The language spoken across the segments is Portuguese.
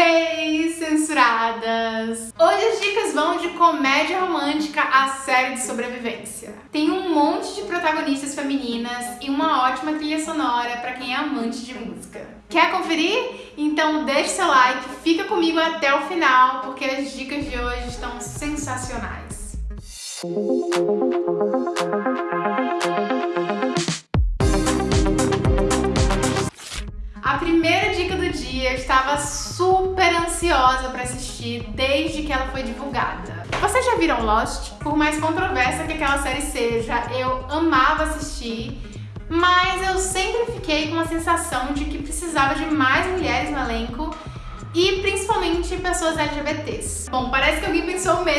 Hey, censuradas! Hoje as dicas vão de comédia romântica a série de sobrevivência. Tem um monte de protagonistas femininas e uma ótima trilha sonora para quem é amante de música. Quer conferir? Então deixe seu like, fica comigo até o final, porque as dicas de hoje estão sensacionais. Dia, eu estava super ansiosa para assistir desde que ela foi divulgada. Vocês já viram Lost? Por mais controversa que aquela série seja, eu amava assistir, mas eu sempre fiquei com a sensação de que precisava de mais mulheres no elenco e principalmente pessoas LGBTs. Bom, parece que alguém pensou mesmo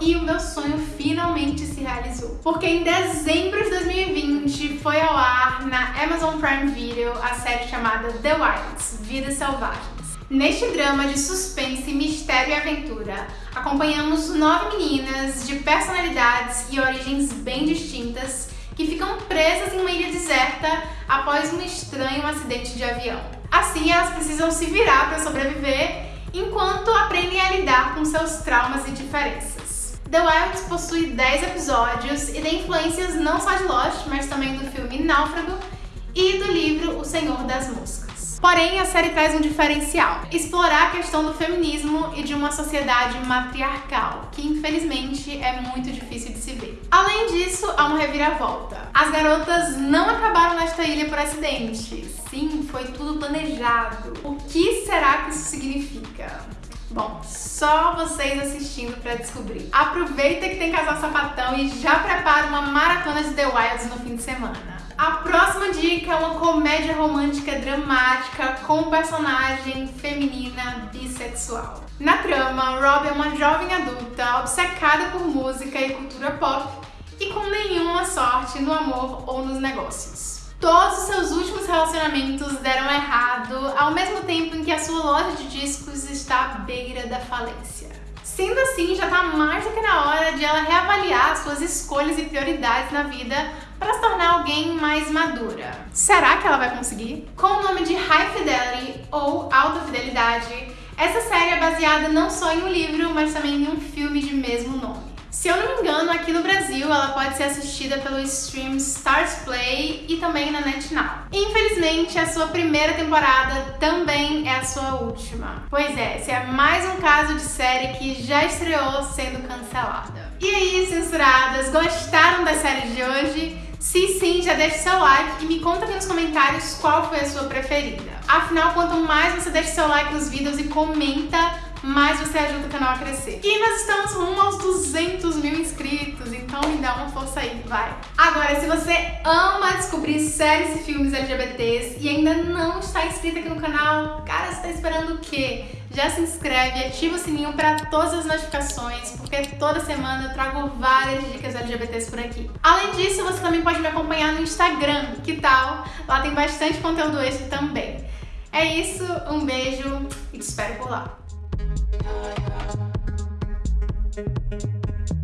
e o meu sonho finalmente se realizou. Porque em dezembro de 2020 foi ao ar na Amazon Prime Video a série chamada The Wilds, Vidas Selvagens. Neste drama de suspense, mistério e aventura, acompanhamos nove meninas de personalidades e origens bem distintas que ficam presas em uma ilha deserta após um estranho acidente de avião. Assim, elas precisam se virar para sobreviver enquanto aprendem a lidar com seus traumas e diferenças. The Wilds possui 10 episódios e tem influências não só de Lost, mas também do filme Náufrago e do livro O Senhor das Moscas. Porém, a série traz um diferencial. Explorar a questão do feminismo e de uma sociedade matriarcal, que infelizmente é muito difícil de se ver. Além disso, há uma reviravolta. As garotas não acabaram nesta ilha por acidente. Sim, foi tudo planejado. O que será que isso significa? Bom, só vocês assistindo pra descobrir. Aproveita que tem casal sapatão e já prepara uma maratona de The Wilds no fim de semana. A próxima dica é uma comédia romântica dramática com personagem feminina bissexual. Na trama, Rob é uma jovem adulta obcecada por música e cultura pop e com nenhuma sorte no amor ou nos negócios. Todos os seus últimos relacionamentos deram errado, ao mesmo tempo em que a sua loja de discos está à beira da falência. Sendo assim, já está mais do que na hora de ela reavaliar suas escolhas e prioridades na vida para se tornar alguém mais madura. Será que ela vai conseguir? Com o nome de High Fidelity ou Alta Fidelidade, essa série é baseada não só em um livro, mas também em um filme de mesmo nome. Se eu não me engano, aqui no Brasil ela pode ser assistida pelo stream Stars Play também na NetNow. Infelizmente, a sua primeira temporada também é a sua última. Pois é, esse é mais um caso de série que já estreou sendo cancelada. E aí, censuradas, gostaram da série de hoje? Se sim, já deixa seu like e me conta aqui nos comentários qual foi a sua preferida. Afinal, quanto mais você deixa seu like nos vídeos e comenta, mais você ajuda o canal a crescer. E nós estamos rumo aos 200 mil inscritos, então me dá uma força aí, vai! Agora, se você ama descobrir séries e filmes LGBTs e ainda não está inscrito aqui no canal, cara, você está esperando o quê? Já se inscreve e ativa o sininho para todas as notificações, porque toda semana eu trago várias dicas LGBTs por aqui. Além disso, você também pode me acompanhar no Instagram, que tal? Lá tem bastante conteúdo extra também. É isso, um beijo e te espero por lá. yeah, yeah.